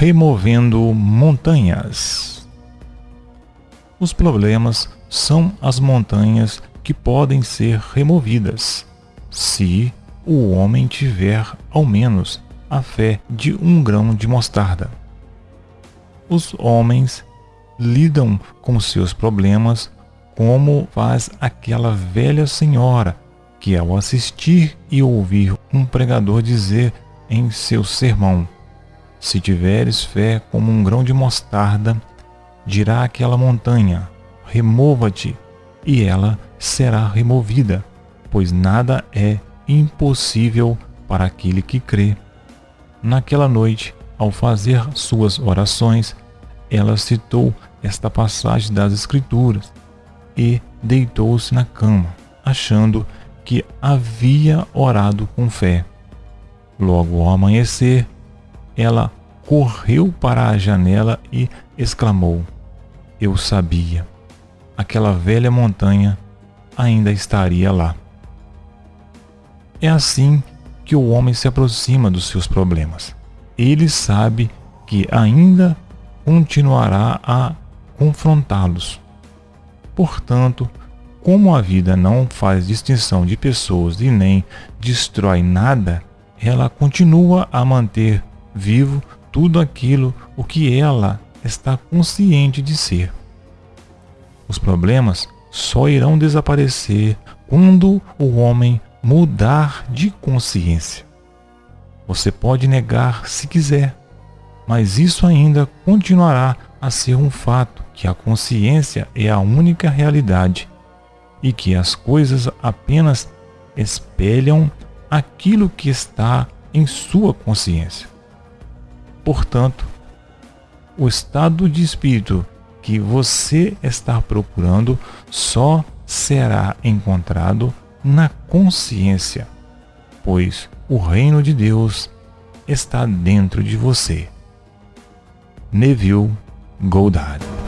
removendo montanhas. Os problemas são as montanhas que podem ser removidas, se o homem tiver ao menos a fé de um grão de mostarda. Os homens lidam com seus problemas como faz aquela velha senhora que, ao assistir e ouvir um pregador dizer em seu sermão: Se tiveres fé como um grão de mostarda, dirá aquela montanha: Remova-te, e ela será removida, pois nada é impossível para aquele que crê. Naquela noite, ao fazer suas orações, ela citou esta passagem das Escrituras e deitou-se na cama, achando que havia orado com fé. Logo ao amanhecer, ela correu para a janela e exclamou: Eu sabia, aquela velha montanha ainda estaria lá. É assim que o homem se aproxima dos seus problemas. Ele sabe que ainda continuará a confrontá-los. Portanto, como a vida não faz distinção de pessoas e nem destrói nada, ela continua a manter vivo tudo aquilo o que ela está consciente de ser. Os problemas só irão desaparecer quando o homem mudar de consciência. Você pode negar se quiser, mas isso ainda continuará a ser um fato que a consciência é a única realidade e que as coisas apenas espelham aquilo que está em sua consciência. Portanto, o estado de espírito que você está procurando só será encontrado na consciência, pois o reino de Deus está dentro de você. Neville Goddard